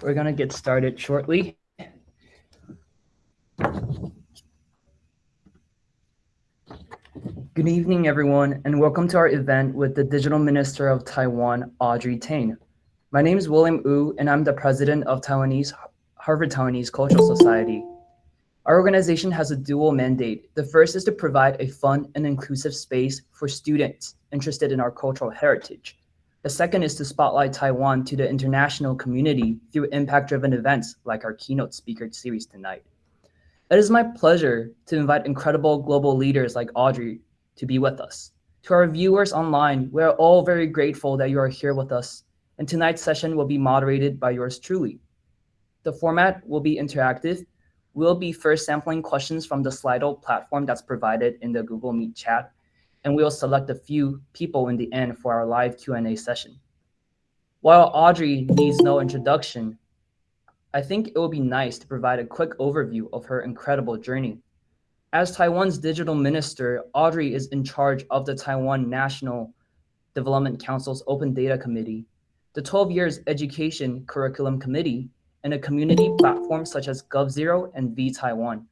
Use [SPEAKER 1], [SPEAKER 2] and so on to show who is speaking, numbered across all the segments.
[SPEAKER 1] We're going to get started shortly. Good evening, everyone, and welcome to our event with the Digital Minister of Taiwan, Audrey Tang. My name is William Wu, and I'm the president of Taiwanese Harvard Taiwanese Cultural Society. Our organization has a dual mandate. The first is to provide a fun and inclusive space for students interested in our cultural heritage. The second is to spotlight Taiwan to the international community through impact-driven events like our keynote speaker series tonight. It is my pleasure to invite incredible global leaders like Audrey to be with us. To our viewers online, we are all very grateful that you are here with us, and tonight's session will be moderated by yours truly. The format will be interactive. We'll be first sampling questions from the Slido platform that's provided in the Google Meet chat, and we'll select a few people in the end for our live Q&A session. While Audrey needs no introduction, I think it would be nice to provide a quick overview of her incredible journey. As Taiwan's digital minister, Audrey is in charge of the Taiwan National Development Council's Open Data Committee, the 12 Years Education Curriculum Committee, and a community platform such as GovZero and vTaiwan.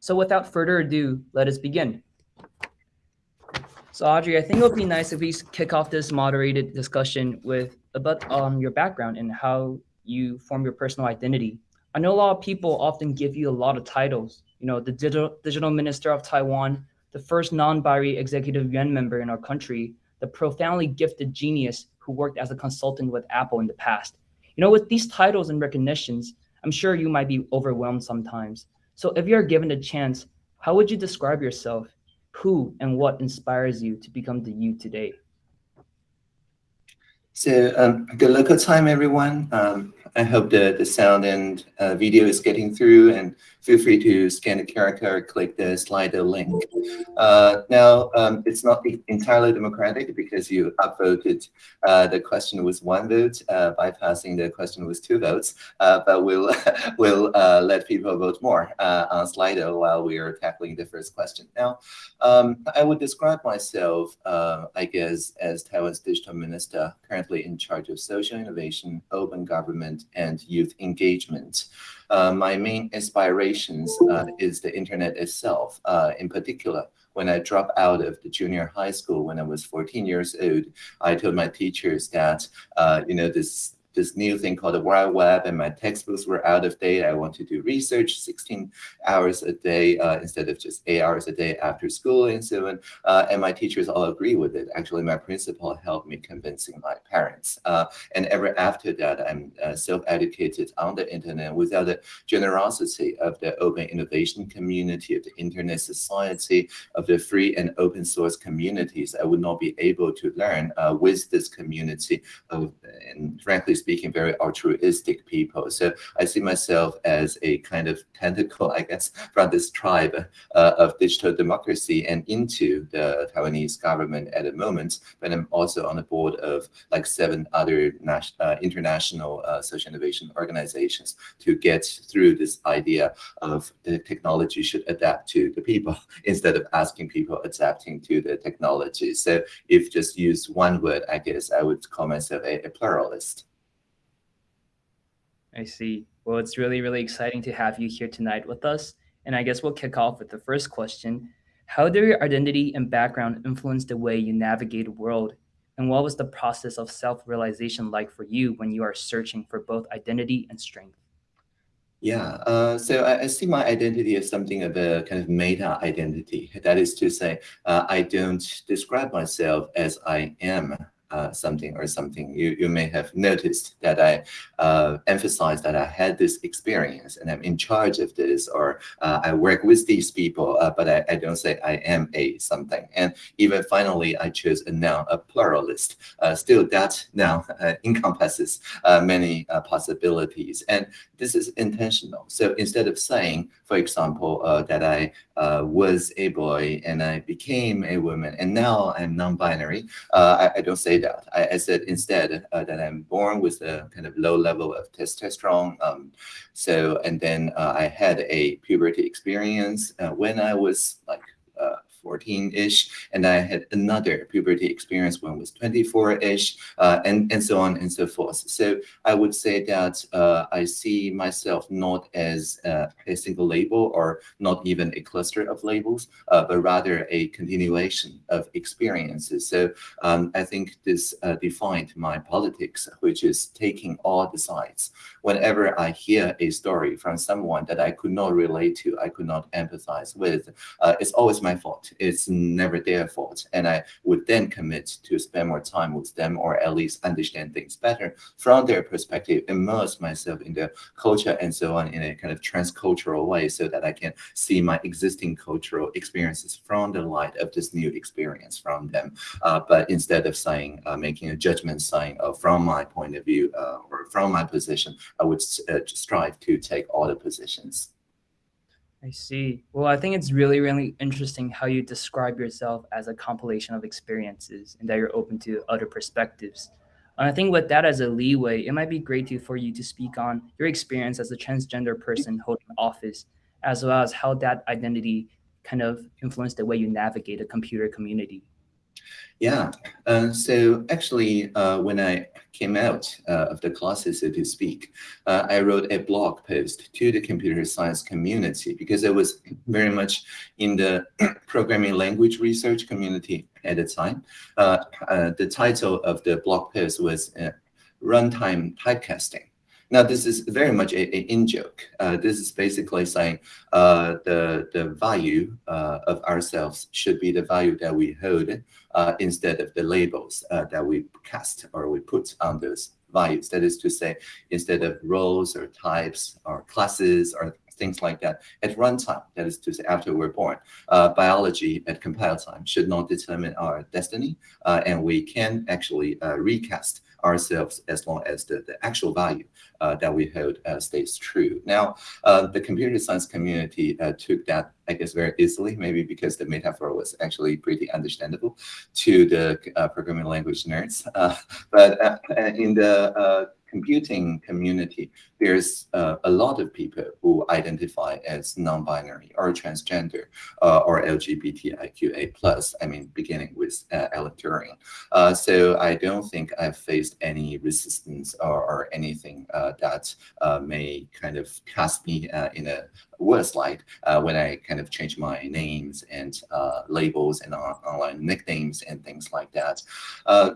[SPEAKER 1] So without further ado, let us begin. So Audrey, I think it would be nice if we kick off this moderated discussion with about um, your background and how you form your personal identity. I know a lot of people often give you a lot of titles, you know, the digital, digital minister of Taiwan, the first non-binary executive yuan member in our country, the profoundly gifted genius who worked as a consultant with Apple in the past. You know, with these titles and recognitions, I'm sure you might be overwhelmed sometimes. So if you're given a chance, how would you describe yourself? Who and what inspires you to become the you today?
[SPEAKER 2] So um, good local time, everyone. Um, I hope the, the sound and uh, video is getting through and feel free to scan the QR code, click the Slido link. Uh, now, um, it's not entirely democratic because you upvoted uh, the question with one vote, uh, bypassing the question with two votes, uh, but we'll, we'll uh, let people vote more on Slido while we are tackling the first question. Now, um, I would describe myself, I guess, as Taiwan's digital minister, currently in charge of social innovation, open government, and youth engagement. Uh, my main inspirations uh, is the internet itself. Uh, in particular, when I dropped out of the junior high school when I was 14 years old, I told my teachers that, uh, you know, this this new thing called the World Web, and my textbooks were out of date. I want to do research 16 hours a day uh, instead of just eight hours a day after school and so on. Uh, and my teachers all agree with it. Actually, my principal helped me convincing my parents. Uh, and ever after that, I'm uh, self-educated on the internet without the generosity of the open innovation community, of the internet society, of the free and open source communities. I would not be able to learn uh, with this community of, and frankly speaking, very altruistic people. So I see myself as a kind of tentacle, I guess, from this tribe uh, of digital democracy and into the Taiwanese government at the moment. But I'm also on the board of like seven other uh, international uh, social innovation organizations to get through this idea of the technology should adapt to the people instead of asking people adapting to the technology. So if just use one word, I guess I would call myself a, a pluralist.
[SPEAKER 1] I see. Well, it's really, really exciting to have you here tonight with us. And I guess we'll kick off with the first question. How do your identity and background influence the way you navigate the world? And what was the process of self-realization like for you when you are searching for both identity and strength?
[SPEAKER 2] Yeah, uh, so I, I, see my identity as something of a kind of meta identity. That is to say, uh, I don't describe myself as I am uh, something or something, you, you may have noticed that I uh, emphasize that I had this experience and I'm in charge of this, or uh, I work with these people, uh, but I, I, don't say I am a something. And even finally, I chose a noun, a pluralist. Uh, still, that noun encompasses many possibilities. And this is intentional. So instead of saying, for example, that I was a boy and I became a woman and now I'm non-binary, I, I don't say I, I said instead uh, that I'm born with a kind of low level of testosterone. Um, so, and then uh, I had a puberty experience uh, when I was like uh, 14-ish, and I had another puberty experience when I was 24-ish, uh, and, and so on and so forth. So I would say that uh, I see myself not as uh, a single label or not even a cluster of labels, uh, but rather a continuation of experiences. So um, I think this uh, defined my politics, which is taking all the sides. Whenever I hear a story from someone that I could not relate to, I could not empathize with, uh, it's always my fault. It's never their fault. And I would then commit to spend more time with them or at least understand things better from their perspective, immerse myself in their culture and so on in a kind of transcultural way so that I can see my existing cultural experiences from the light of this new experience from them. Uh, but instead of saying, uh, making a judgment saying, uh, from my point of view uh, or from my position, I would uh, strive to take all the positions.
[SPEAKER 1] I see. Well, I think it's really, really interesting how you describe yourself as a compilation of experiences and that you're open to other perspectives. And I think with that as a leeway, it might be great to, for you to speak on your experience as a transgender person holding office, as well as how that identity kind of influenced the way you navigate a computer community.
[SPEAKER 2] Yeah, uh, so actually, uh, when I came out uh, of the classes, so to speak, uh, I wrote a blog post to the computer science community because I was very much in the programming language research community at the time. Uh, uh, the title of the blog post was Runtime Typecasting. Now, this is very much a, a in-joke. Uh, this is basically saying uh, the, the value uh, of ourselves should be the value that we hold uh, instead of the labels uh, that we cast or we put on those values. That is to say, instead of roles or types or classes or things like that at runtime, that is to say after we're born, uh, biology at compile time should not determine our destiny, and we can actually recast ourselves as long as the, the actual value uh, that we hold uh, stays true. Now, uh, the computer science community uh, took that, I guess, very easily, maybe because the metaphor was actually pretty understandable to the uh, programming language nerds. Uh, but in the computing community, there's uh, a lot of people who identify as non-binary or transgender uh, or LGBTIQA plus. I mean, beginning with uh. Uh, so I don't think I've faced any resistance or, or anything uh, that uh, may kind of cast me in a worse light when I kind of change my names and labels and online nicknames and things like that.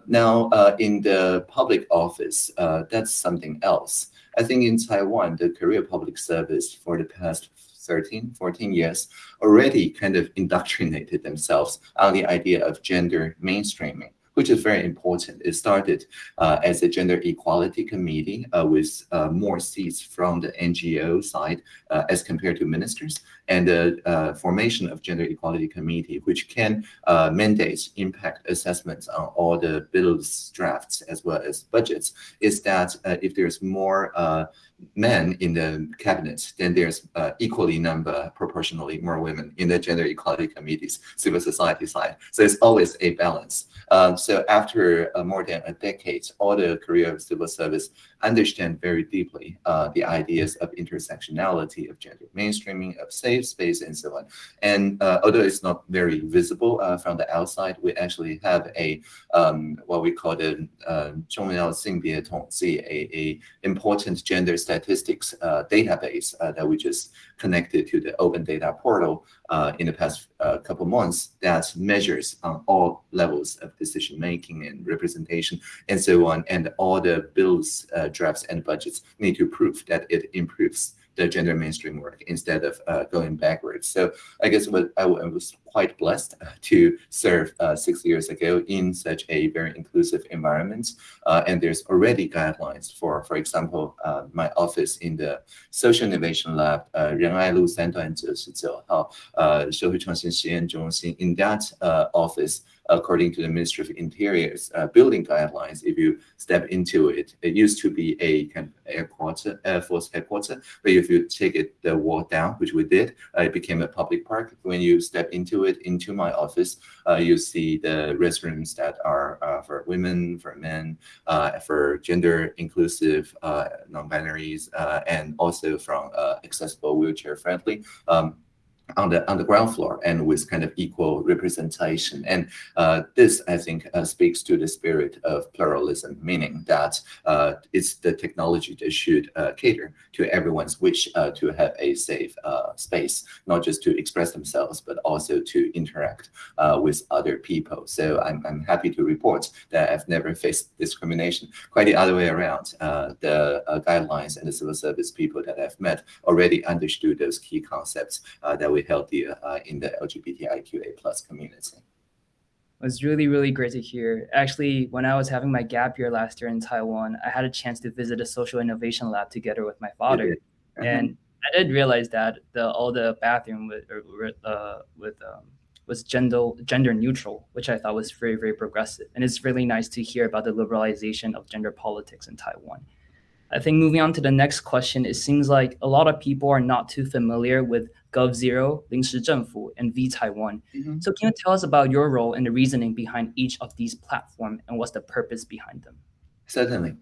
[SPEAKER 2] now, in the public office, that's something else. I think in Taiwan, the career public service for the past 13, 14 years already kind of indoctrinated themselves on the idea of gender mainstreaming which is very important. It started uh, as a gender equality committee uh, with uh, more seats from the NGO side as compared to ministers, and the formation of gender equality committee, which can mandate impact assessments on all the bills drafts as well as budgets, is that if there's more men in the cabinet, then there's uh, equally number, proportionally more women in the gender equality committees, civil society side. So it's always a balance. Um, so after uh, more than a decade, all the career of civil service understand very deeply uh, the ideas of intersectionality, of gender mainstreaming, of safe space, and so on. And uh, although it's not very visible uh, from the outside, we actually have a um, what we call the uh, Zhongyao a important gender statistics uh, database uh, that we just connected to the open data portal uh, in the past uh, couple months that measures on all levels of decision making and representation and so on. And all the bills, uh, drafts, and budgets need to prove that it improves the gender mainstream work instead of uh, going backwards. So I guess what I, was quite blessed uh, to serve uh, six years ago in such a very inclusive environment. Uh, and there's already guidelines for, for example, uh, my office in the Social Innovation Lab, uh, 仁爱路三段九十九号呃社会创新实验中心. In that uh, office, according to the Ministry of Interior's uh, building guidelines, if you step into it, it used to be a kind of air quarter, Air Force headquarters, but if you take it the wall down, which we did, uh, it became a public park. When you step into it, into my office, uh, you see the restrooms that are uh, for women, for men, uh, for gender inclusive non-binaries, and also from accessible wheelchair friendly. Um, on the on the ground floor and with kind of equal representation. And uh, this, I think, uh, speaks to the spirit of pluralism, meaning that uh, it's the technology that should uh, cater to everyone's wish uh, to have a safe uh, space, not just to express themselves, but also to interact with other people. So I'm, I'm happy to report that I've never faced discrimination. Quite the other way around. the guidelines and the civil service people that I've met already understood those key concepts that we healthier uh, in the LGBTIQA plus community.
[SPEAKER 1] It was really, really great to hear. Actually, when I was having my gap year last year in Taiwan, I had a chance to visit a social innovation lab together with my father. Uh -huh. And I did realize that the all the bathroom with uh, with um, was gender gender neutral, which I thought was very, very progressive. And it's really nice to hear about the liberalization of gender politics in Taiwan. I think moving on to the next question, it seems like a lot of people are not too familiar with GovZero, 临时政府, and V Taiwan. Mm -hmm. So can you tell us about your role and the reasoning behind each of these platforms and what's the purpose behind them?
[SPEAKER 2] Certainly.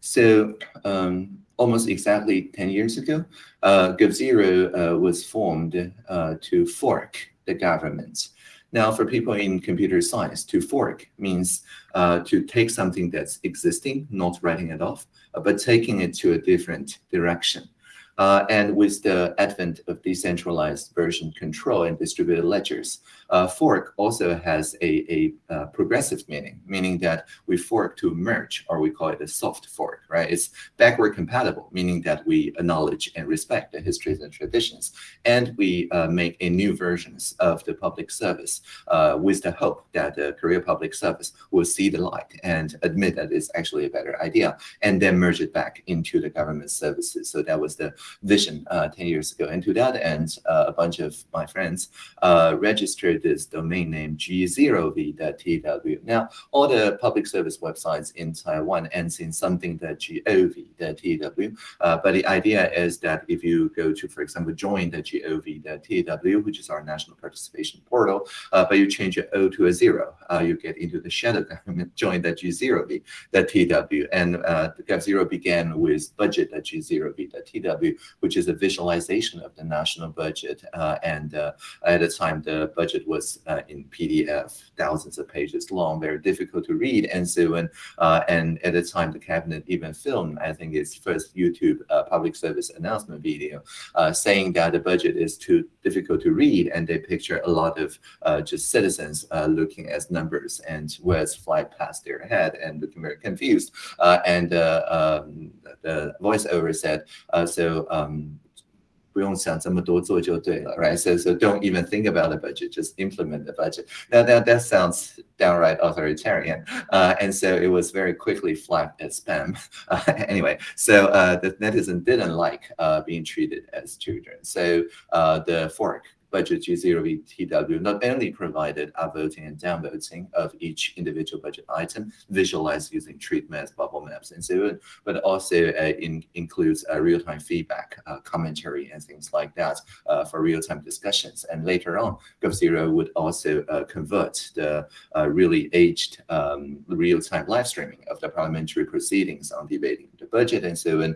[SPEAKER 2] So um, almost exactly 10 years ago, uh, GovZero uh, was formed uh, to fork the government. Now, for people in computer science, to fork means uh, to take something that's existing, not writing it off, uh, but taking it to a different direction. Uh, and with the advent of decentralized version control and distributed ledgers, uh, fork also has a, a uh, progressive meaning, meaning that we fork to merge, or we call it a soft fork, right? It's backward compatible, meaning that we acknowledge and respect the histories and traditions, and we uh, make a new versions of the public service uh, with the hope that the Korea public service will see the light and admit that it's actually a better idea, and then merge it back into the government services. So that was the vision uh, 10 years ago. And to that end, a bunch of my friends uh, this domain name g0v.tw. Now, all the public service websites in Taiwan ends in something that gov.tw. Uh, but the idea is that if you go to, for example, join the gov.tw, which is our national participation portal, uh, but you change your O to a zero, uh, you get into the shadow government, join the g0v.tw. And the Gov0 began with budget.g0v.tw, which is a visualization of the national budget. Uh, and uh, at the time, the budget was uh, in PDF, thousands of pages long, very difficult to read. And so when, uh, and at the time, the cabinet even filmed, I think, its first YouTube uh, public service announcement video, uh, saying that the budget is too difficult to read, and they picture a lot of just citizens looking at numbers and words fly past their head and looking very confused. and um, the voiceover said, so um, 不用想这么多，做就对了，right? So, so don't even think about the budget, just implement the budget. Now, that, that sounds downright authoritarian. Uh, and so it was very quickly flagged as spam. Uh, anyway, so uh, the netizen didn't like uh, being treated as children. So uh, the fork budget G0VTW not only provided upvoting and downvoting of each individual budget item, visualized using treat maps, bubble maps, and so on, but also uh, in, includes uh, real-time feedback, uh, commentary, and things like that uh, for real-time discussions. And later on, GovZero would also uh, convert the uh, really aged um, real-time live streaming of the parliamentary proceedings on debating the budget and so on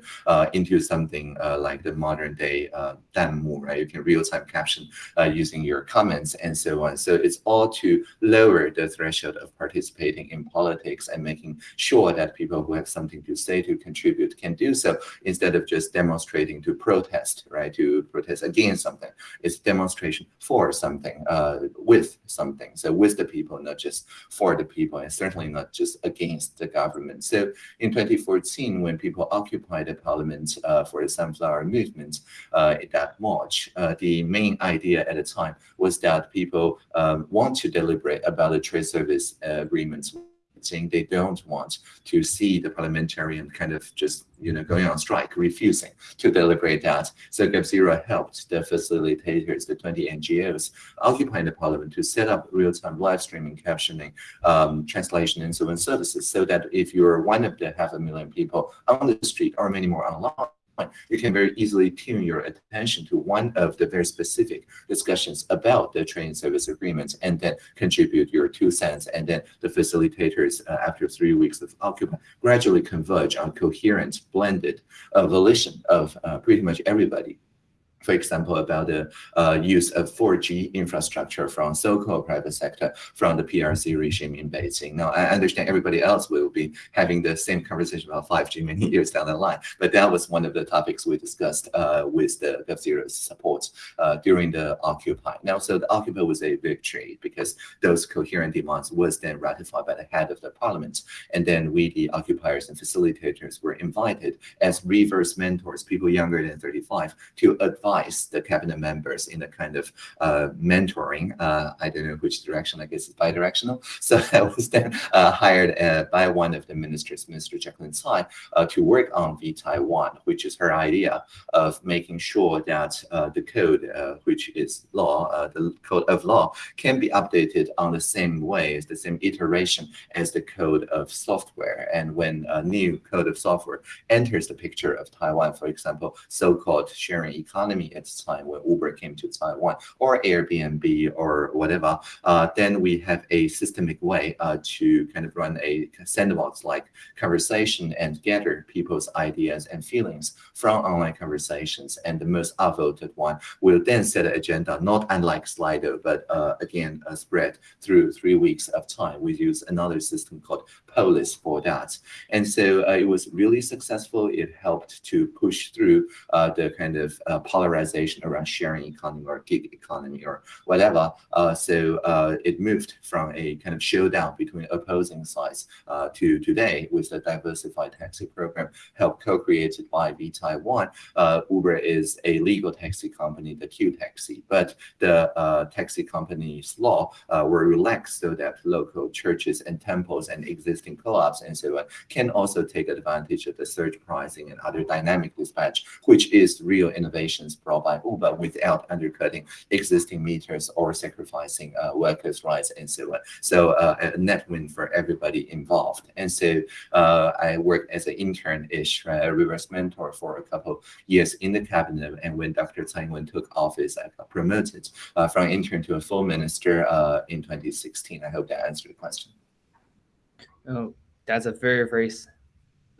[SPEAKER 2] into something like the modern-day uh, Danmu, right? You can real-time caption uh, using your comments and so on. So it's all to lower the threshold of participating in politics and making sure that people who have something to say to contribute can do so instead of just demonstrating to protest, right? To protest against something. It's demonstration for something, uh, with something. So with the people, not just for the people, and certainly not just against the government. So in 2014, when people occupied the parliament uh, for the Sunflower Movement uh, that March, uh, the main idea idea at the time was that people um, want to deliberate about the trade service uh, agreements saying they don't want to see the parliamentarian kind of just you know going on strike, refusing to deliberate that. So GovZero helped the facilitators, the 20 NGOs occupying the parliament to set up real-time live streaming, captioning, um, translation, and so on services, so that if you're one of the half a million people on the street or many more online, you can very easily tune your attention to one of the very specific discussions about the training service agreements and then contribute your two cents. And then the facilitators, uh, after three weeks of occupy, gradually converge on coherent, blended uh, volition of uh, pretty much everybody for example, about the uh, use of 4G infrastructure from so-called private sector from the PRC regime in Beijing. Now, I understand everybody else will be having the same conversation about 5G many years down the line, but that was one of the topics we discussed uh, with the GovZero's support uh, during the Occupy. Now, so the Occupy was a victory because those coherent demands was then ratified by the head of the parliament. And then we, the occupiers and facilitators, were invited as reverse mentors, people younger than 35, to advise advise the cabinet members in a kind of uh, mentoring. Uh, I don't know which direction, I guess it's bi-directional. So I was then uh, hired uh, by one of the ministers, Minister Jaclyn Tsai, uh, to work on V Taiwan, which is her idea of making sure that the code, which is law, the code of law, can be updated on the same way, the same iteration as the code of software. And when a new code of software enters the picture of Taiwan, for example, so-called sharing economy at the time when Uber came to Taiwan or Airbnb or whatever, uh, then we have a systemic way uh, to kind of run a sandbox-like conversation and gather people's ideas and feelings from online conversations. And the most upvoted one will then set an agenda, not unlike Slido, but uh, again, spread through three weeks of time. We use another system called Polis for that. And so uh, it was really successful. It helped to push through uh, the kind of uh, polarization around sharing economy or gig economy or whatever. Uh, so uh, it moved from a kind of showdown between opposing sides uh, to today with the diversified taxi program helped co-created by V Taiwan. Uber is a legal taxi company, the Q Taxi, but the taxi company's law were relaxed so that local churches and temples and existing co-ops and so on can also take advantage of the surge pricing and other dynamic dispatch, which is real innovations brought by Uber without undercutting existing meters or sacrificing uh, workers' rights and so on. So uh, a net win for everybody involved. And so uh, I worked as an intern-ish, a reverse mentor for a couple years in the cabinet. And when Dr. Tsai Ing-wen took office, I got promoted uh, from intern to a full minister uh, in 2016. I hope that answered the question.
[SPEAKER 1] Oh, that's a very, very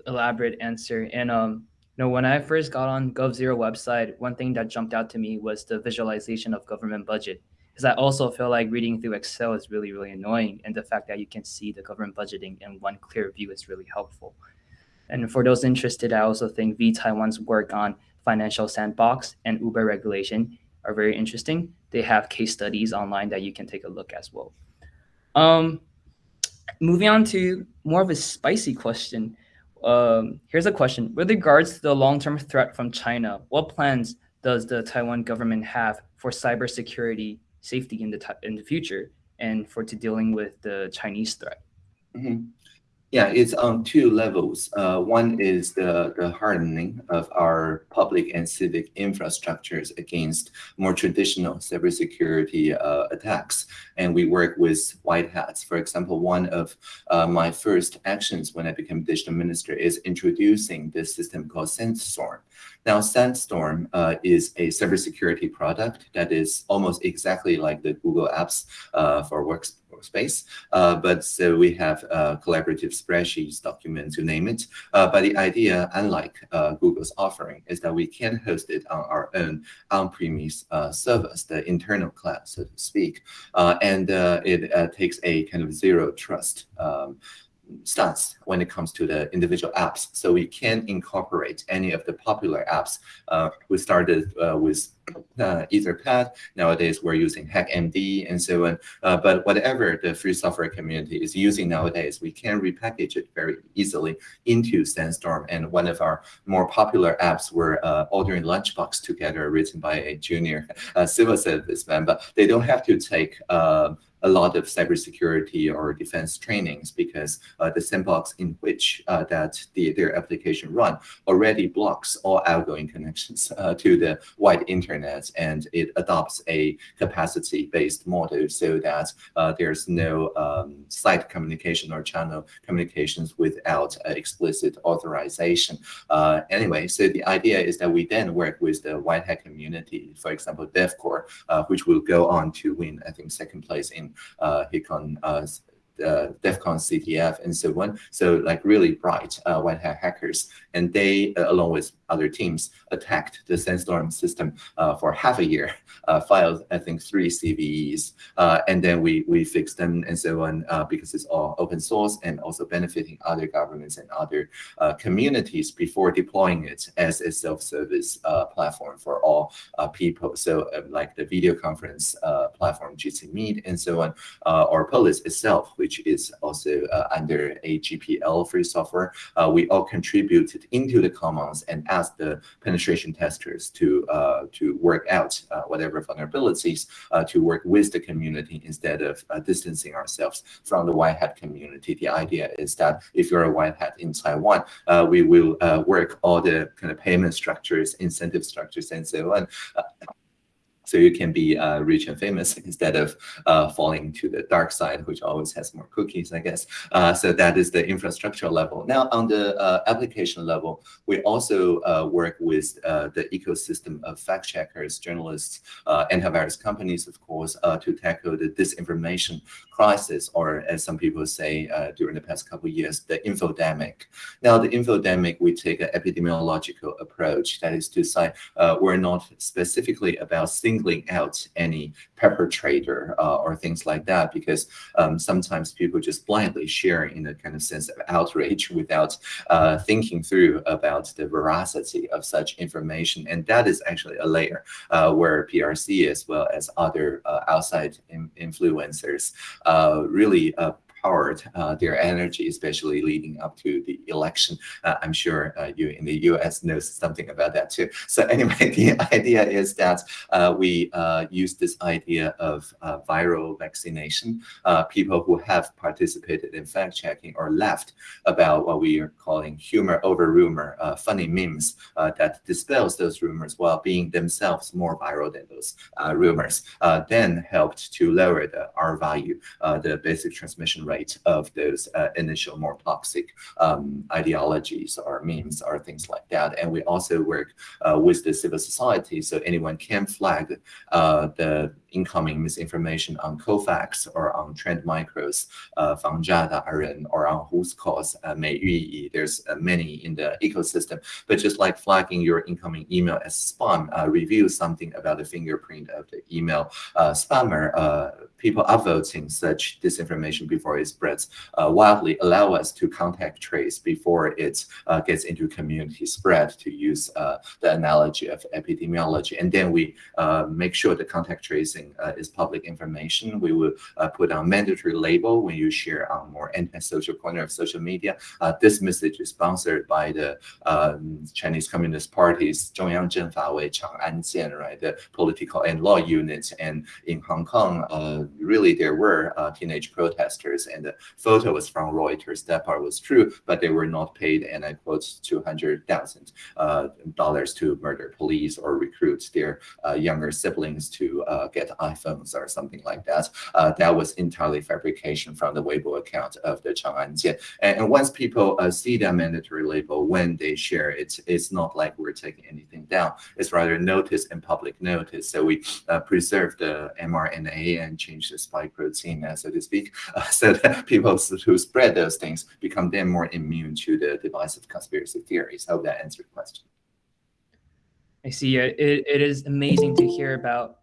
[SPEAKER 1] elaborate answer. And um, know, when I first got on GovZero website, one thing that jumped out to me was the visualization of government budget. Because I also feel like reading through Excel is really, really annoying. And the fact that you can see the government budgeting in one clear view is really helpful. And for those interested, I also think V Taiwan's work on financial sandbox and Uber regulation are very interesting. They have case studies online that you can take a look as well. Um, moving on to more of a spicy question. Um, here's a question. With regards to the long-term threat from China, what plans does the Taiwan government have for cybersecurity safety in the in the future and for to dealing with the Chinese threat?
[SPEAKER 2] Mm -hmm. Yeah, it's on two levels. Uh, one is the, the hardening of our public and civic infrastructures against more traditional cybersecurity uh, attacks. And we work with white hats. For example, one of uh, my first actions when I became digital minister is introducing this system called Sandstorm. Now, Sandstorm uh, is a cybersecurity product that is almost exactly like the Google Apps uh, for works space. Uh, but so we have uh, collaborative spreadsheets, documents, you name it. Uh, but the idea, unlike uh, Google's offering, is that we can host it on our own on-premise uh, servers, the internal cloud, so to speak. Uh, and it takes a kind of zero trust um, stance when it comes to the individual apps. So we can incorporate any of the popular apps. Uh, we started uh, with uh, Etherpad. Nowadays, we're using HackMD and so on. Uh, but whatever the free software community is using nowadays, we can repackage it very easily into Sandstorm. And one of our more popular apps were uh, Ordering Lunchbox Together, written by a junior uh, civil service member. They don't have to take a lot of cybersecurity or defense trainings because uh, the sandbox in which uh, that the, their application run already blocks all outgoing connections uh, to the wide internet and it adopts a capacity-based model so that uh, there's no um, site communication or channel communications without explicit authorization. Uh, anyway, so the idea is that we then work with the white hat community, for example, DevCore, uh, which will go on to win, I think, second place in uh, HackerCon uh, CTF and so on. So like really bright uh, white hat hackers. And they, uh, along with other teams, attacked the Sandstorm system uh, for half a year, uh, filed, I think, three CVEs. Uh, and then we, we fixed them and so on because it's all open source and also benefiting other governments and other communities before deploying it as a self-service platform for all people. So like the video conference platform, Jitsi Meet and so on, or Polis itself, which is also uh, under a GPL free software. Uh, we all contributed into the commons and asked the penetration testers to uh, to work out whatever vulnerabilities to work with the community instead of distancing ourselves from the white hat community. The idea is that if you're a white hat in Taiwan, we will work all the kind of payment structures, incentive structures, and so on so you can be uh, rich and famous instead of uh, falling to the dark side, which always has more cookies, I guess. Uh, so that is the infrastructure level. Now, on the uh, application level, we also uh, work with uh, the ecosystem of fact checkers, journalists, antivirus companies, of course, to tackle the disinformation crisis, or as some people say during the past couple of years, the infodemic. Now, the infodemic, we take an epidemiological approach. That is to say, we're not specifically about single singling out any perpetrator uh, or things like that because um, sometimes people just blindly share in a kind of sense of outrage without uh, thinking through about the veracity of such information. And that is actually a layer uh, where PRC as well as other uh, outside in influencers uh, really uh, powered uh, their energy, especially leading up to the election. Uh, I'm sure uh, you in the US knows something about that too. So anyway, the idea is that we use this idea of viral vaccination. people who have participated in fact checking or left about what we are calling humor over rumor, funny memes that dispels those rumors while being themselves more viral than those rumors, then helped to lower the R value, the basic transmission rate of those uh, initial more toxic um, ideologies or memes or things like that. And we also work uh, with the civil society, so anyone can flag uh, the incoming misinformation on Cofacts or on Trend Micro's uh, or on Whoscall uh, 美玉仪. There's uh, many in the ecosystem, but just like flagging your incoming email as spam, uh, review something about the fingerprint of the email uh, spammer. Uh, people upvoting such disinformation before it spreads uh, wildly allow us to contact trace before it uh, gets into community spread to use the analogy of epidemiology. And then we make sure the contact trace everything uh, is public information. We will uh, put on mandatory label when you share on more anti-social corner of social media. Uh, this message is sponsored by the um, Chinese Communist Party's Zhongyang Zhenfa Wei Chang'an Jian, right? The political and law units. And in Hong Kong, really there were teenage protesters and the photo was from Reuters. That part was true, but they were not paid, and I quote, $200,000 to murder police or recruit their uh, younger siblings to uh, get iPhones or something like that. Uh, that was entirely fabrication from the Weibo account of the Chang'an. And, and once people uh, see that mandatory label when they share it, it's not like we're taking anything down. It's rather notice and public notice. So we uh, preserve the mRNA and change the spike protein, so to speak, uh, so that people who spread those things become then more immune to the divisive conspiracy theories. I hope that answered the question.
[SPEAKER 1] I see. It, it is amazing to hear about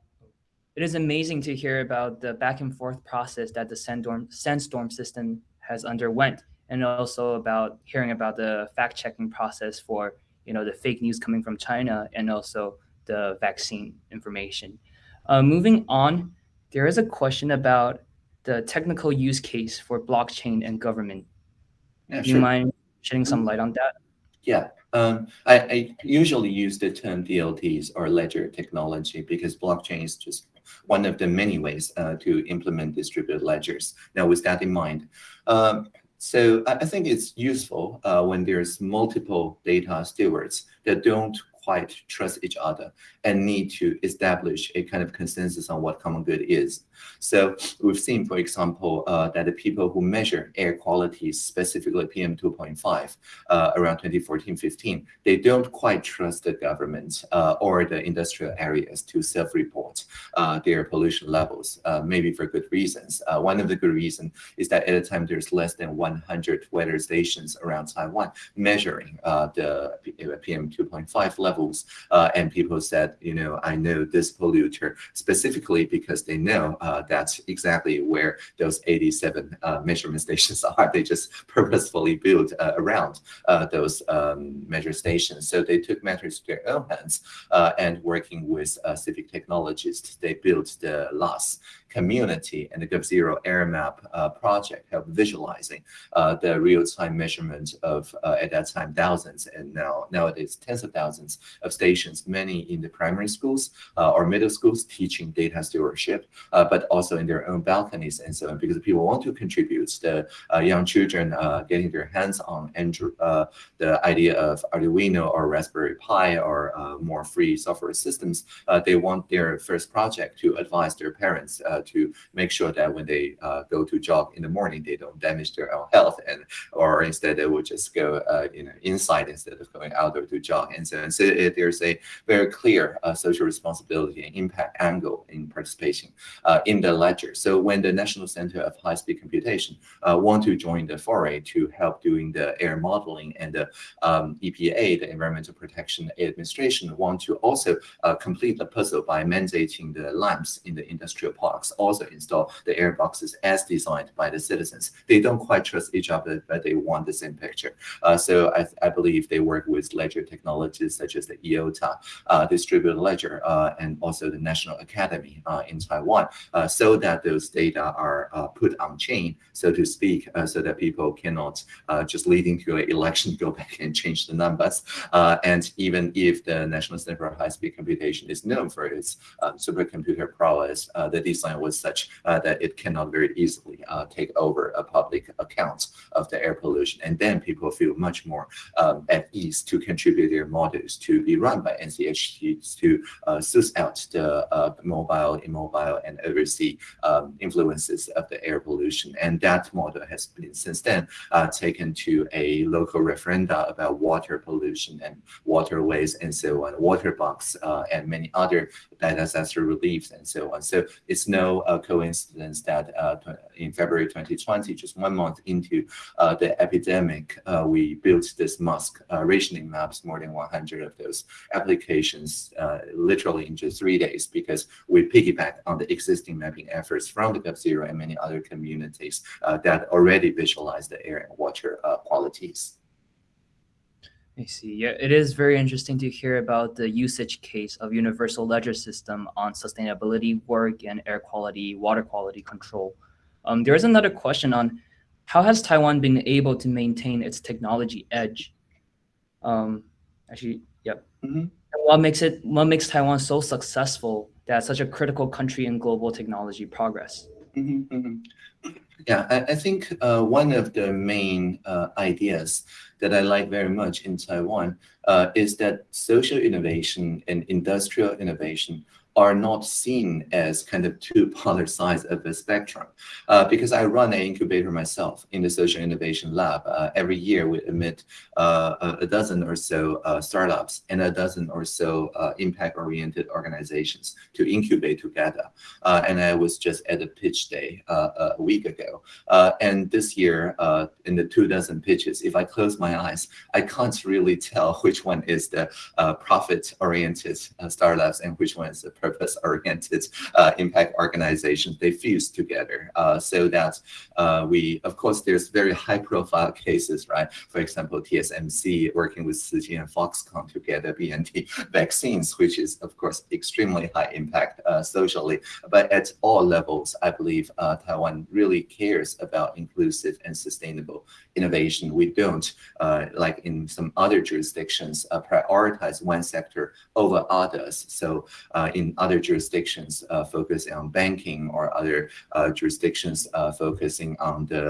[SPEAKER 1] it is amazing to hear about the back and forth process that the Sandstorm, Sandstorm system has underwent, and also about hearing about the fact checking process for you know the fake news coming from China and also the vaccine information. Uh, moving on, there is a question about the technical use case for blockchain and government. Yeah, Do you mind shedding some light on that?
[SPEAKER 2] Yeah, um, I, I, usually use the term DLTs or ledger technology because blockchain is just one of the many ways uh, to implement distributed ledgers. Now, with that in mind, um, so I, I, think it's useful uh, when there's multiple data stewards that don't quite trust each other and need to establish a kind of consensus on what common good is. So we've seen, for example, uh, that the people who measure air quality, specifically PM2.5, uh, around 2014-15, they don't quite trust the government uh, or the industrial areas to self-report uh, their pollution levels, uh, maybe for good reasons. Uh, one of the good reasons is that at the time there's less than 100 weather stations around Taiwan measuring the PM2.5 levels, and people said, you know, I know this polluter specifically because they know uh, that's exactly where those 87 uh, measurement stations are. They just purposefully built uh, around uh, those um, measure stations. So they took matters to their own hands uh, and working with uh, civic technologists, they built the LASS community and the GovZero Air Map project, help visualizing the real-time measurement of, at that time, thousands and now nowadays tens of thousands of stations, many in the primary schools uh, or middle schools teaching data stewardship, uh, but also in their own balconies and so on, because people want to contribute. The uh, young children uh, getting their hands on uh, the idea of Arduino or Raspberry Pi or uh, more free software systems, they want their first project to advise their parents to make sure that when they go to jog in the morning, they don't damage their own health, and or instead they would just go you know inside instead of going outdoor to jog and so on. So it, there's a very clear social responsibility and impact angle in participation uh, in the ledger. So when the National Center of High-Speed Computation uh, want to join the foray to help doing the air modeling and the um, EPA, the Environmental Protection Administration, want to also uh, complete the puzzle by mandating the lamps in the industrial parks, also install the air boxes as designed by the citizens. They don't quite trust each other, but they want the same picture. Uh, so I, I, believe they work with ledger technologies such as the IOTA, uh, distributed ledger, uh, and also the National Academy uh, in Taiwan uh, so that those data are uh, put on chain, so to speak, uh, so that people cannot just leading to an election go back and change the numbers. And even if the National Center for High-Speed Computation is known for its supercomputer prowess, the design was such that it cannot very easily take over a public account of the air pollution. And then people feel much more um, at ease to contribute their models to be run by NCHC to uh, suss out the uh, mobile, immobile, and oversee um, influences of the air pollution. And that model has been since then uh, taken to a local referenda about water pollution and waterways and so on, water box uh, and many other disaster reliefs and so on. So it's no uh, coincidence that uh, in February 2020, just one month into the epidemic, we built this mask rationing maps, more than 100 of those applications, literally in just three days, because we piggyback on the existing mapping efforts from the GovZero and many other communities uh, that already visualize the air and water uh, qualities.
[SPEAKER 1] I see. Yeah, it is very interesting to hear about the usage case of universal ledger system on sustainability work and air quality, water quality control. Um, there is another question on how has Taiwan been able to maintain its technology edge? Um, actually. Mm -hmm. What makes it? What makes Taiwan so successful that's such a critical country in global technology progress?
[SPEAKER 2] Mm -hmm, mm -hmm. Yeah, I, I think uh, one of the main uh, ideas that I like very much in Taiwan uh, is that social innovation and industrial innovation are not seen as kind of two polar sides of the spectrum. Uh, because I run an incubator myself in the social innovation lab. Uh, every year we admit uh, a dozen or so uh, startups and a dozen or so uh, impact-oriented organizations to incubate together. Uh, and I was just at a pitch day a week ago. and this year, in the two dozen pitches, if I close my eyes, I can't really tell which one is the profit-oriented startups and which one is the purpose-oriented uh, impact organizations, they fuse together uh, so that uh, we, of course, there's very high-profile cases, right? For example, TSMC working with Tzu Chi and Foxconn to get BNT vaccines, which is, of course, extremely high impact socially. But at all levels, I believe Taiwan really cares about inclusive and sustainable innovation. We don't, uh, like in some other jurisdictions, uh, prioritize one sector over others. So uh, in other jurisdictions, uh, focus on banking or other uh, jurisdictions uh, focusing on the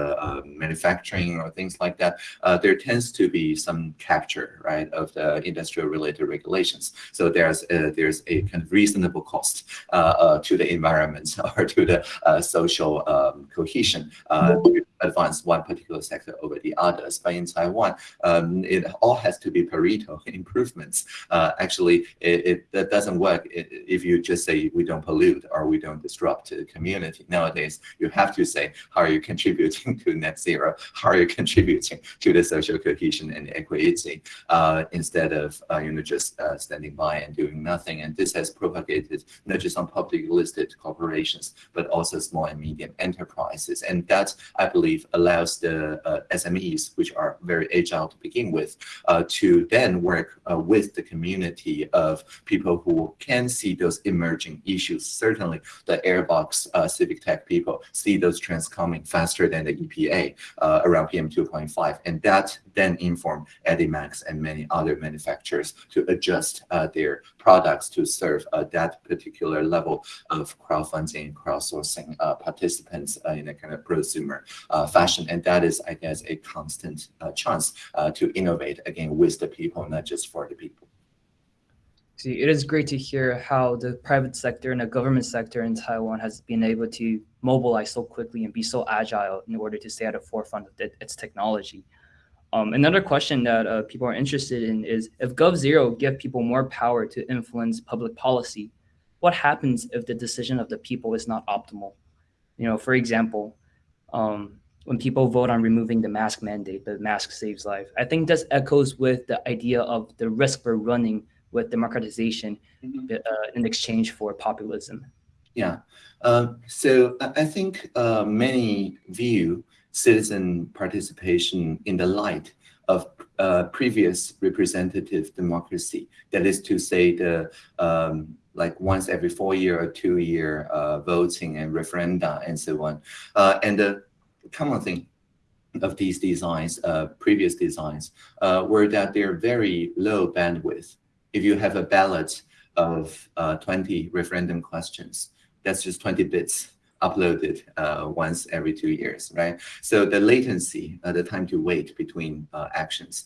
[SPEAKER 2] manufacturing or things like that, there tends to be some capture, right, of the industrial related regulations. So there's a, there's a kind of reasonable cost to the environment or to the social um, cohesion to advance one particular sector over the others. But in Taiwan, um, it all has to be Pareto improvements. Uh, actually, it, it, that doesn't work if you just say we don't pollute or we don't disrupt the community. Nowadays, you have to say how are you contributing to net zero? How are you contributing to the social cohesion and equity uh, instead of uh, you know just uh, standing by and doing nothing? And this has propagated not just on public listed corporations, but also small and medium enterprises. And that, I believe, allows the uh, SMEs, which are very agile to begin with, uh, to then work uh, with the community of people who can see those emerging issues. Certainly, the Airbox uh, civic tech people see those trends coming faster than the EPA uh, around PM 2.5, and that then inform Edimax and many other manufacturers to adjust their products to serve that particular level of crowdfunding, crowdsourcing participants in a kind of prosumer fashion, and that is, I guess, a constant uh, chance uh, to innovate again with the people, not just for the people.
[SPEAKER 1] See, it is great to hear how the private sector and the government sector in Taiwan has been able to mobilize so quickly and be so agile in order to stay at the forefront of its technology. Um, another question that uh, people are interested in is if GovZero give people more power to influence public policy, what happens if the decision of the people is not optimal? You know, for example, um, when people vote on removing the mask mandate, the mask saves life. I think this echoes with the idea of the risk we're running with democratization mm -hmm. uh, in exchange for populism.
[SPEAKER 2] Yeah. Uh, so I think uh, many view citizen participation in the light of uh, previous representative democracy. That is to say, the um, like once every four year or two year uh, voting and referenda and so on. Uh, and the common thing of these designs, uh, previous designs, uh, were that they're very low bandwidth. If you have a ballot of uh, 20 referendum questions, that's just 20 bits uploaded uh, once every two years, right? So the latency, uh, the time to wait between uh, actions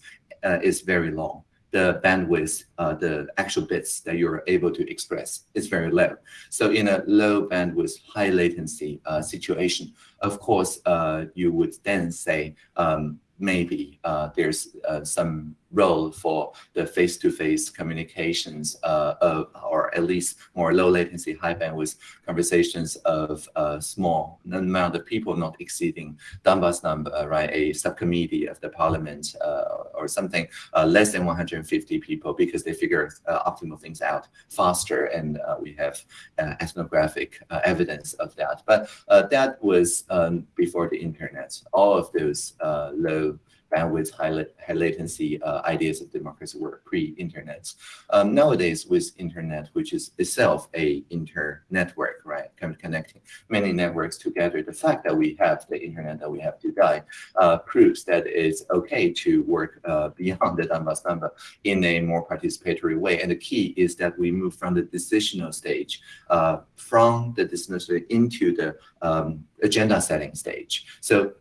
[SPEAKER 2] is very long the bandwidth, uh, the actual bits that you're able to express is very low. So in a low bandwidth, high latency uh, situation, of course, uh, you would then say um, maybe uh, there's uh, some role for the face-to-face -face communications uh, of, or at least more low latency, high bandwidth conversations of a small amount of people not exceeding Dunbar's number, right? A subcommittee of the parliament uh, or something uh, less than 150 people because they figure uh, optimal things out faster and uh, we have ethnographic evidence of that. But that was um, before the internet. All of those low bandwidth, high, high latency uh, ideas of democracy were pre-internet. Um, nowadays, with internet, which is itself a inter-network, right, kind of connecting many networks together, the fact that we have the internet that we have today uh, proves that it's okay to work uh, beyond the Dunbar's number in a more participatory way. And the key is that we move from the decisional stage, uh, from the decisional into the um, agenda setting stage. So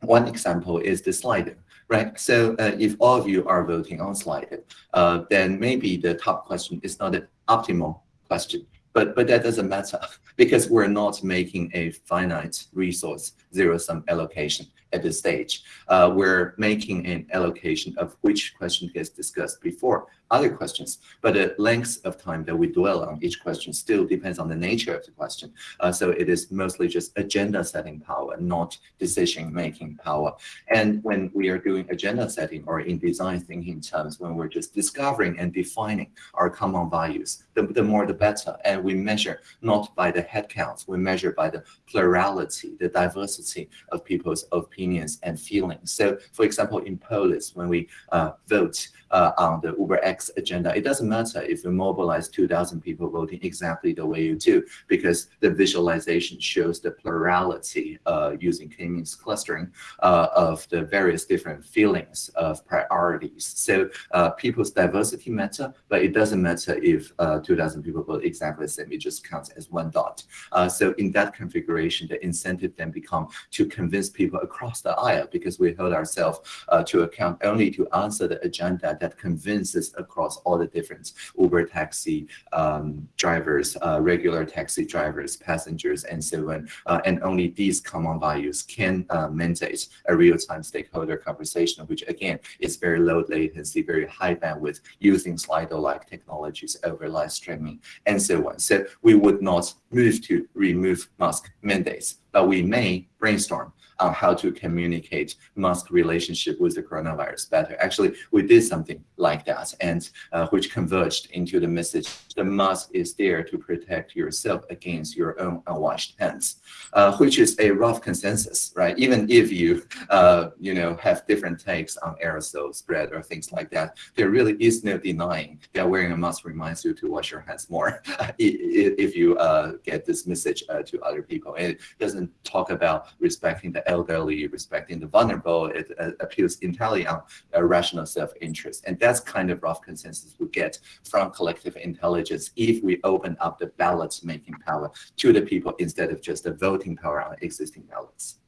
[SPEAKER 2] one example is the Slido right? So uh, if all of you are voting on Slido, uh, then maybe the top question is not an optimal question, but but that doesn't matter because we're not making a finite resource zero sum allocation at this stage. Uh, we're making an allocation of which question gets discussed before other questions, but the length of time that we dwell on each question still depends on the nature of the question. Uh, so it is mostly just agenda setting power, not decision making power. And when we are doing agenda setting or in design thinking terms, when we're just discovering and defining our common values, the, the more the better. And we measure not by the headcounts, we measure by the plurality, the diversity of people's opinions and feelings. So for example, in Polis, when we uh, vote uh, on the UberX X agenda. It doesn't matter if you mobilize 2,000 people voting exactly the way you do, because the visualization shows the plurality uh, using K-means clustering uh, of the various different feelings of priorities. So uh, people's diversity matter, but it doesn't matter if uh, 2,000 people vote exactly the same. It just counts as one dot. Uh, so in that configuration, the incentive then become to convince people across the aisle because we hold ourselves uh, to account only to answer the agenda that convinces all the different Uber taxi um, drivers, uh, regular taxi drivers, passengers, and so on. Uh, and only these common values can uh, mandate a real-time stakeholder conversation, which again is very low latency, very high bandwidth, using Slido-like technologies over live streaming, and so on. So we would not move to remove mask mandates, but we may brainstorm on how to communicate mask relationship with the coronavirus better. Actually, we did something like that, and uh, which converged into the message: the mask is there to protect yourself against your own unwashed hands, uh, which is a rough consensus, right? Even if you, uh, you know, have different takes on aerosol spread or things like that, there really is no denying that wearing a mask reminds you to wash your hands more if you uh, get this message uh, to other people. And it doesn't talk about respecting the elderly, respecting the vulnerable. It uh, appeals entirely on rational self-interest. And that's kind of rough consensus we get from collective intelligence if we open up the ballots making power to the people instead of just the voting power on existing ballots.